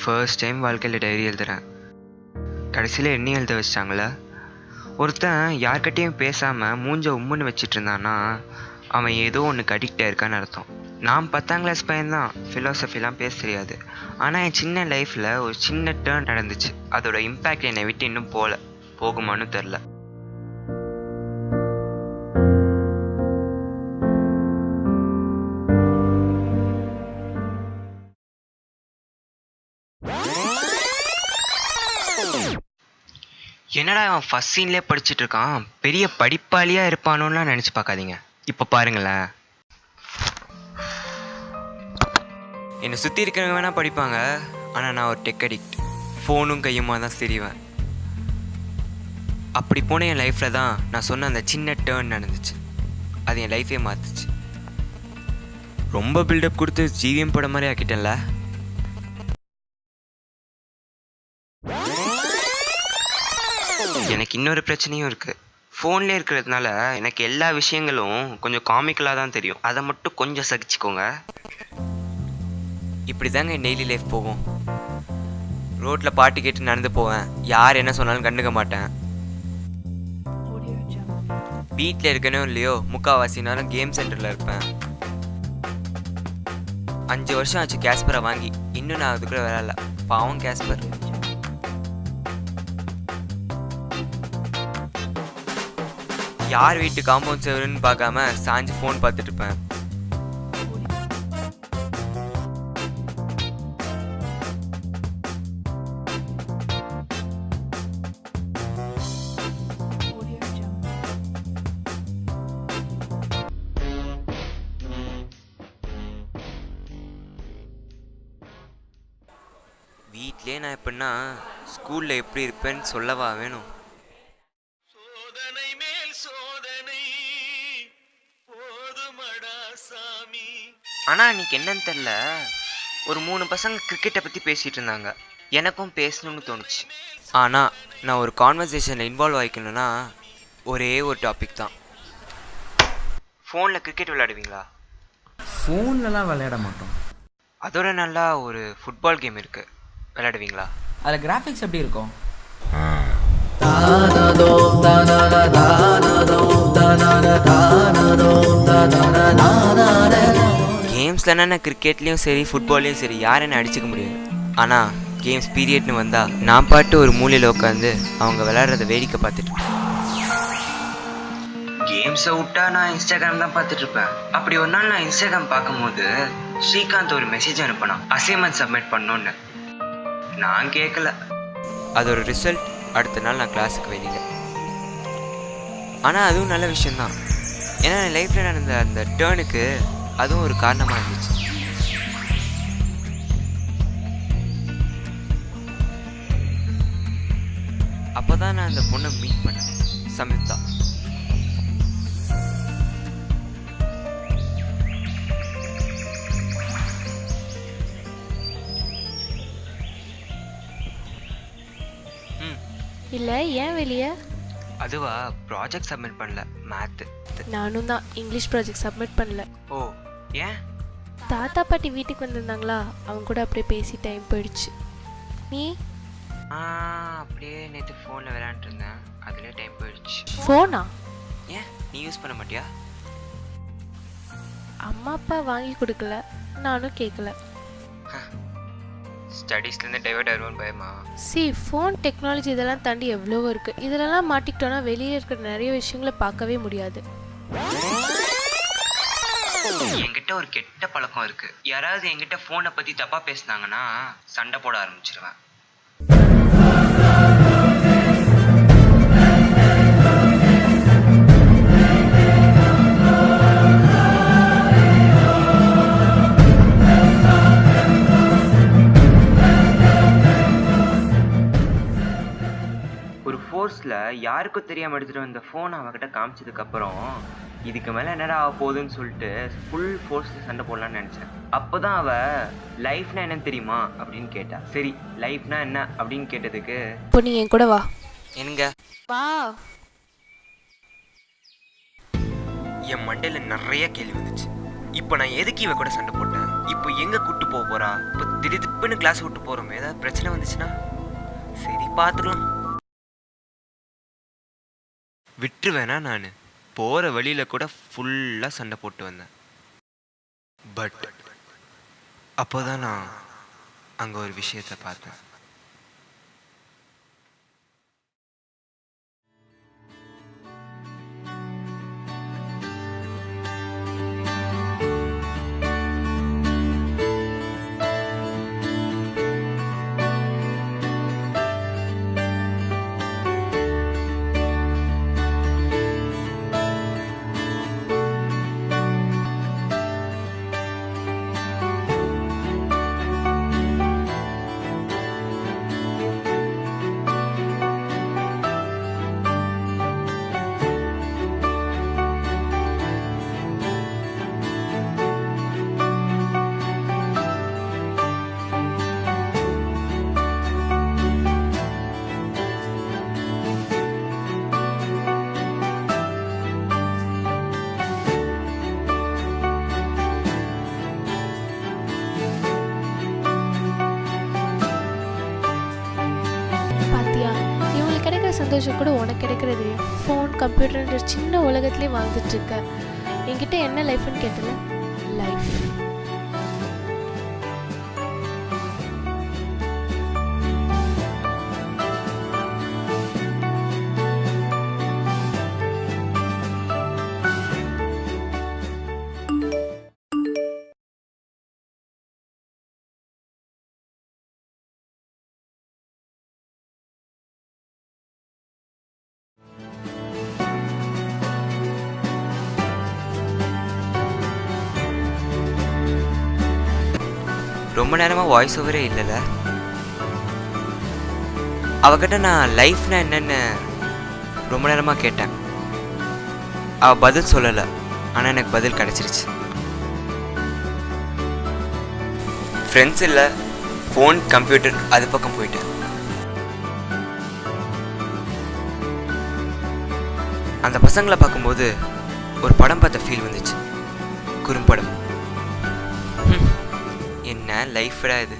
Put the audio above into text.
First time வாழ்க்கையில் diary எழுதுறேன். கடைசியில் என்ன எழுத வச்சிட்டாங்களே. ஒருத்தன் யார்கிட்டையும் பேசாமல் மூஞ்ச உம்முன்னு வச்சுட்டு இருந்தான்னா அவன் ஏதோ ஒன்றுக்கு அடிக்ட் ஆயிருக்கான்னு அர்த்தம். நான் பத்தாம் கிளாஸ் பையன்தான். ஃபிலாசபிலாம் பேச தெரியாது. ஆனால் என் சின்ன லைஃப்பில் ஒரு சின்ன டேர்ன் நடந்துச்சு. அதோட இம்பேக்ட் என்னை விட்டு இன்னும் போகல போகுமான்னு தெரில என்னடா அவன் ஃபஸ்ட் சீன்லேயே படிச்சுட்டு இருக்கான்? பெரிய படிப்பாளியாக இருப்பானோலாம் நினச்சி பார்க்காதீங்க. இப்போ பாருங்களேன். என்னை சுற்றி இருக்கிறவங்க வேணால் படிப்பாங்க. ஆனால் நான் ஒரு டெக் அடிக்ட் ஃபோனும் கையுமா தான் தெரிவேன் அப்படி போன என் லைஃப்பில் தான் நான் சொன்ன அந்த சின்ன டேர்ன் நடந்துச்சு. அது என் லைஃபே மாற்றுச்சு ரொம்ப பில்டப் கொடுத்து ஜீவியம் படம் மாதிரி ஆக்கிட்டேன்ல. எனக்கு இன்னொரு பிரச்சனையும் இருக்குது ஃபோன்லேயே இருக்கிறதுனால எனக்கு எல்லா விஷயங்களும் கொஞ்சம் காமிக்கலாக தான் தெரியும். அதை மட்டும் கொஞ்சம் சகிச்சுக்கோங்க. இப்படி தாங்க என் டெய்லி லைஃப் போகும். ரோட்டில் பாட்டு கேட்டு நடந்து போவேன். யார் என்ன சொன்னாலும் கண்டுக்க மாட்டேன். வீட்டில் இருக்கனோ இல்லையோ முக்கால்வாசி நேரம் கேம் சென்டரில் இருப்பேன். அஞ்சு வருஷம் ஆச்சு கேஸ்பரை வாங்கி. இன்னும் நான் அதுக்குள்ளே விளையாடல பாவம் கேஸ்பர் யார் வீட்டு காம்பவுண்ட் செவருன்னு பார்க்காம சாஞ்சு ஃபோன் பார்த்துட்டு இருப்பேன். நான் எப்படின்னா ஸ்கூலில் எப்படி இருப்பேன்னு சொல்லவா வேணும். ஆனால் அன்றைக்கி என்னன்னு தெரில ஒரு மூணு பசங்க கிரிக்கெட்டை பற்றி பேசிகிட்டு இருந்தாங்க எனக்கும் பேசணும்னு தோணுச்சு ஆனால் நான் ஒரு கான்வர்சேஷனில் இன்வால்வ் ஆகிக்கணும்னா ஒரே ஒரு டாபிக் தான் ஃபோனில் கிரிக்கெட் விளையாடுவீங்களா ஃபோன்லலாம் விளையாட மாட்டோம் அதோட நல்லா ஒரு ஃபுட்பால் கேம் இருக்குது விளையாடுவீங்களா அதில் கிராஃபிக்ஸ் எப்படி இருக்கும் கேம்ஸ்லனா நான் கிரிக்கெட்லேயும் சரி ஃபுட்பால்லையும் சரி யாரும் என்ன அடிச்சுக்க முடியாது ஆனால் கேம்ஸ் பீரியட்னு வந்தால் நான் பாட்டு ஒரு மூலையில் உட்காந்து அவங்க விளையாடுறத வேடிக்கை பார்த்துட்டு கேம்ஸை விட்டா நான் இன்ஸ்டாகிராம் தான் பார்த்துட்டு இருப்பேன். அப்படி ஒரு நாள் நான் இன்ஸ்டாகிராம் பார்க்கும்போது ஸ்ரீகாந்த் ஒரு மெசேஜ் அனுப்பினான் அசைன்மெண்ட் சப்மிட் பண்ணோன்னு நான் கேட்கல அதோட ரிசல்ட் அடுத்த நாள் நான் கிளாஸுக்கு வெளியில். ஆனால் அதுவும் நல்ல விஷயம்தான். ஏன்னா என் லைஃப்பில் நடந்த அந்த டேர்னுக்கு அதுவும் ஒரு காரணமாக இருந்துச்சு. அப்போ தான் நான் அந்த பொண்ணை மீட் பண்ணேன். சம்யுக்தா இல்லை ஏன் வெளியே? அதுவா ப்ராஜெக்ட் சப்மிட் பண்ணல மேத்து நானும் தான் இங்கிலீஷ் ப்ராஜெக்ட் சப்மிட் பண்ணல. ஓ ஏன் தாத்தா பாட்டி வீட்டுக்கு வந்திருந்தாங்களா? அவங்க கூட அப்படியே பேசி டைம் போயிடுச்சு. நீ? அப்படியே நேற்று ஃபோனில் விளையாண்டுருந்தேன். அதுலேயே டைம் போயிடுச்சு. ஃபோனா ஏன்? நீ யூஸ் பண்ண மாட்டியா? அம்மா அப்பா வாங்கி கொடுக்கல. நானும் கேட்கல ஸ்டடீஸ்லேருந்து டைவர்ட் ஆயிடுவோன்னு பயமா? சி ஃபோன் டெக்னாலஜி இதெல்லாம் தாண்டி எவ்வளவோ இருக்குது இதிலலாம் மாட்டிக்கிட்டோன்னா வெளியே இருக்கிற நிறைய விஷயங்களை பார்க்கவே முடியாது. என்கிட்ட ஒரு கெட்ட பழக்கம் இருக்கு. யாராவது என்கிட்ட ஃபோனை பத்தி தப்பா பேசுனாங்கன்னா சண்டை போட ஆரம்பிச்சிருவேன். ஃபோர்ஸில் யாருக்கும் தெரியாமல் எடுத்துகிட்டு வந்த ஃபோன் அவகிட்ட காமிச்சதுக்கப்புறம் இதுக்கு மேலே என்னடா ஆக போகுதுன்னு சொல்லிட்டு ஃபுல் ஃபோர்ஸில் சண்டை போடலான்னு நினச்சேன். அப்போ தான் அவள் லைஃப்னா என்னன்னு தெரியுமா? அப்படின்னு கேட்டா சரி லைஃப்னா என்ன? அப்படின்னு கேட்டதுக்கு இப்போ நீ என் கூட வா. என்னங்க? வா. என் மண்டையில் நிறைய கேள்வி வந்துச்சு. இப்போ நான் எதுக்கு இவ கூட சண்டை போட்டேன்? இப்போ எங்கே கூட்டு போக போறா? இப்போ திடீர்னு கிளாஸ் விட்டு போகிறோமே ஏதாவது பிரச்சனை வந்துச்சுன்னா? சரி பார்த்துக்கலாம் விட்டுருவேனா நான்? போகிற வழியில் கூட ஃபுல்லாக சண்டை போட்டு வந்தேன். பட் அப்போ தான் நான் அங்கே ஒரு விஷயத்தை பார்த்தேன். சந்தோஷம் கூட உனக்கு கிடைக்கிறது இல்லையா? ஃபோன் கம்ப்யூட்டர்ன்ற சின்ன உலகத்துலேயே வாழ்ந்துட்டு இருக்க. என்கிட்ட என்ன லைஃப்னு கேட்டல? லைஃப் ரொம்ப நேரமாக வாய்ஸ் ஓவரே இல்லைல்ல அவகிட்ட நான் லைஃப்னா என்னென்னு ரொம்ப நேரமாக கேட்டேன். அவள் பதில் சொல்லலை. ஆனால் எனக்கு பதில் கிடச்சிருச்சு. ஃப்ரெண்ட்ஸ் இல்லை ஃபோன் கம்ப்யூட்டர் அது பக்கம் போயிட்டேன். அந்த பசங்களை பார்க்கும்போது ஒரு படம் பார்த்த ஃபீல் வந்துச்சு. குறும்படம். என்ன லைஃப்டா இது?